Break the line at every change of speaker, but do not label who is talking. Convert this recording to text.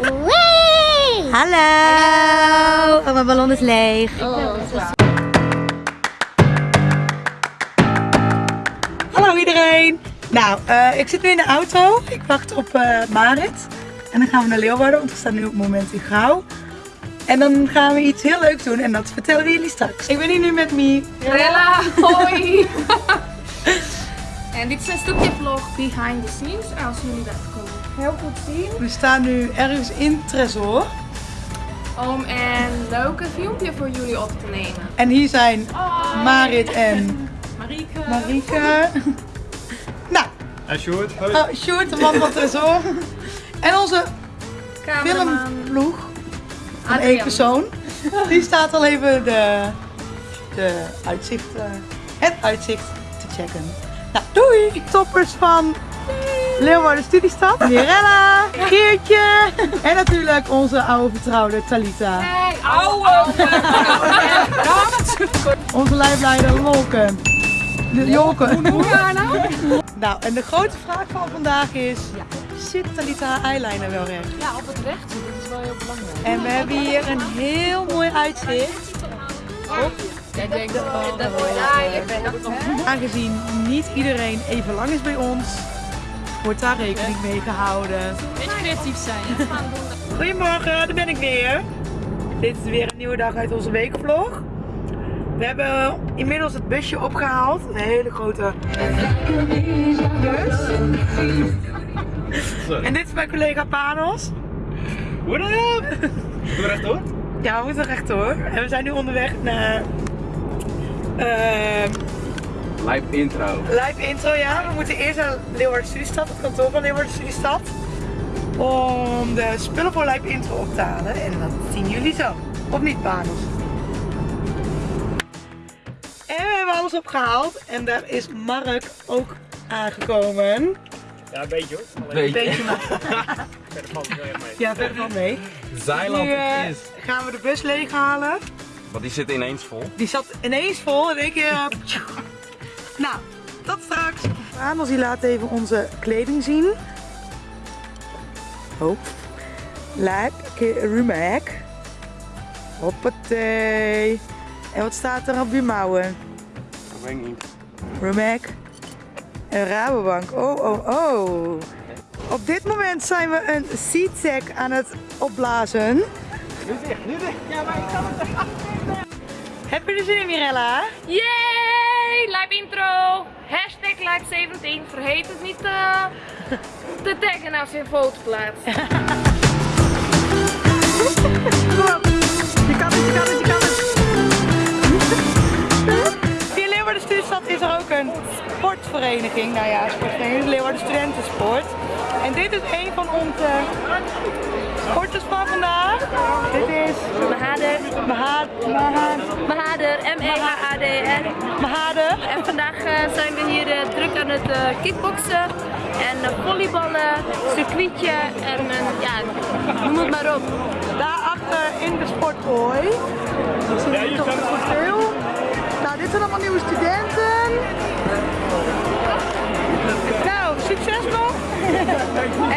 Wee!
Hallo! Oh, mijn ballon is leeg. Hallo iedereen! Nou, eh, ik zit nu in de auto. Ik wacht op eh, Marit. En dan gaan we naar Leeuwarden, want we staan nu op het moment in Gauw. En dan gaan we iets heel leuks doen en dat vertellen we jullie straks. Ik ben hier nu met Mie.
Rella, hoi! en dit is een stukje vlog behind the scenes, als jullie dat kunnen heel goed zien.
We staan nu ergens in Tresor.
Om een leuke filmpje voor jullie op te nemen.
En hier zijn Marit en
Marieke.
Marieke. nou,
En Sjoerd, hoi.
oh, Sjoerd, de man van Tresor. En onze
Cameraman.
filmploeg van één persoon. Die staat al even de, de uitzicht, eh, het uitzicht te checken. Nou, doei! Toppers van Leeuwarden Studiestad. Mirella, Geertje en natuurlijk onze oude vertrouwde Talita.
Hey, ouwe!
Onze lijfleider Lolken. De Jolken.
Nou?
Nou, en de grote vraag van vandaag is, zit Talita haar eyeliner wel recht?
Ja, op het recht. Dat is wel heel belangrijk.
En we hebben hier een heel mooi uitzicht.
Dat Ja, ik ben dat
Aangezien niet iedereen even lang is bij ons, wordt daar rekening mee gehouden.
Beetje creatief zijn.
Goedemorgen, daar ben ik weer. Dit is weer een nieuwe dag uit onze weekvlog. We hebben inmiddels het busje opgehaald. Een hele grote bus. En dit is mijn collega Panos.
What up? Doe rechtdoor.
Ja, we moeten rechtdoor. En we zijn nu onderweg naar ehm
Live intro.
live intro. Ja, we moeten eerst naar Leeuwarden Studiestad, het kantoor van Leeuwarden Studiestad. Om de spullen voor live intro op te halen. En dat zien jullie zo. Of niet, Panos? En we hebben alles opgehaald. En daar is Mark ook aangekomen.
Ja, een beetje hoor.
Een beetje maar.
Verder valt mee.
Ja, verder van mee.
Zeiland
Nu eh,
is.
gaan we de bus leeghalen.
Want die zit ineens vol.
Die zat ineens vol en ik. eh, nou, tot straks. Die laat even onze kleding zien. Oh. Lijp, rumek. Hoppatee. En wat staat er op je mouwen?
Dat weet ik niet.
Rumek. En Rabobank. Oh, oh, oh. Op dit moment zijn we een seatsack aan het opblazen.
Nu dicht, nu dicht. Ja, maar ik kan het
Heb je er zin in, Mirella?
Yay! Live intro! Hashtag live 17. Vergeet het niet eh, te taggen als je een foto plaatst.
Kom. Je kan het, je kan het, je kan het. Via Leeuwarden Studiestad is er ook een sportvereniging. Nou ja, sportvereniging, Leeuwarden Studentensport. En dit is een van onze sporters van vandaag. Dit is
Mahader.
Mahad, Mahad,
Mahader. M-E-H-A-D-R.
Mahader.
En vandaag eh, zijn we hier eh, druk aan het eh, kickboksen en volleyballen, circuitje en ja, noem het maar op.
Daarachter in de sportkooi. Ik zie hier toch goed veel. Nou, dit zijn allemaal nieuwe studenten. Nou, succes nog! En doei! Doei!